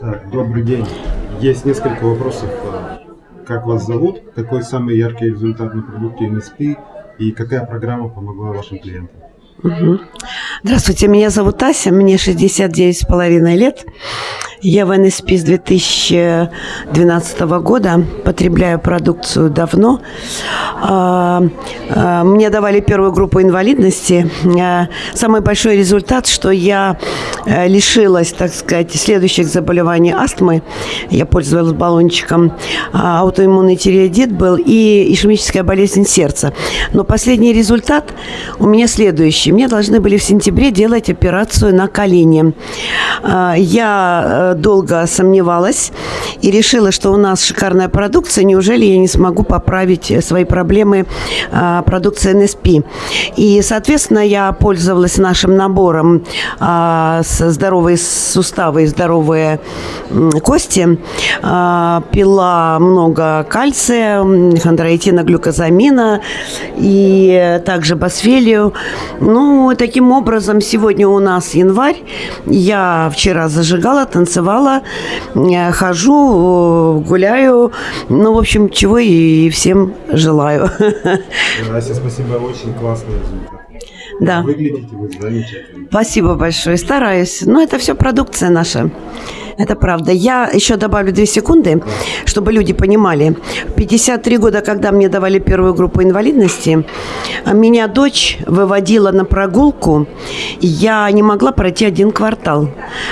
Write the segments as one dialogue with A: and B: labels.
A: Так, добрый день. Есть несколько вопросов. Как вас зовут? Какой самый яркий результат на продукте NSP? И какая программа помогла вашим клиентам?
B: Угу. Здравствуйте, меня зовут Ася, мне 69,5 лет. Я в НСП с 2012 года, потребляю продукцию давно. А, а, мне давали первую группу инвалидности. А, самый большой результат, что я э, лишилась, так сказать, следующих заболеваний астмы. Я пользовалась баллончиком. Аутоиммунный тиреоидит был и ишемическая болезнь сердца. Но последний результат у меня следующий. Мне должны были в сентябре делать операцию на колени. Я э, долго сомневалась и решила, что у нас шикарная продукция, неужели я не смогу поправить свои проблемы а, продукции НСП. И, соответственно, я пользовалась нашим набором а, здоровые суставы и здоровые кости, а, пила много кальция, хондроитина, глюкозамина и также басфелию. Ну, таким образом, сегодня у нас январь. Я вчера зажигала, танцевала танцевала, э, хожу, э, гуляю. Ну, в общем, чего и всем желаю.
A: Ася, спасибо, очень классный результат.
B: Да.
A: Выглядите вы замечательно.
B: Спасибо большое, стараюсь. Но это все продукция наша. Это правда. Я еще добавлю две секунды, чтобы люди понимали. 53 года, когда мне давали первую группу инвалидности, меня дочь выводила на прогулку. Я не могла пройти один квартал.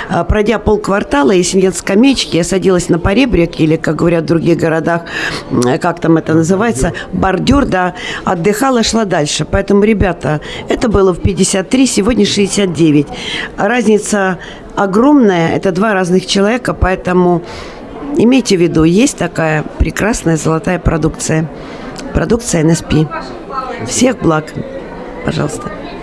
B: А, пройдя полквартала, если нет скамеечки, я садилась на поребрик, или, как говорят в других городах, как там это называется, бордюр, да, отдыхала, шла дальше. Поэтому, ребята, это было в 53, сегодня 69. Разница огромная, это два разных человека, поэтому имейте в виду, есть такая прекрасная золотая продукция. Продукция НСП. Всех благ. Пожалуйста.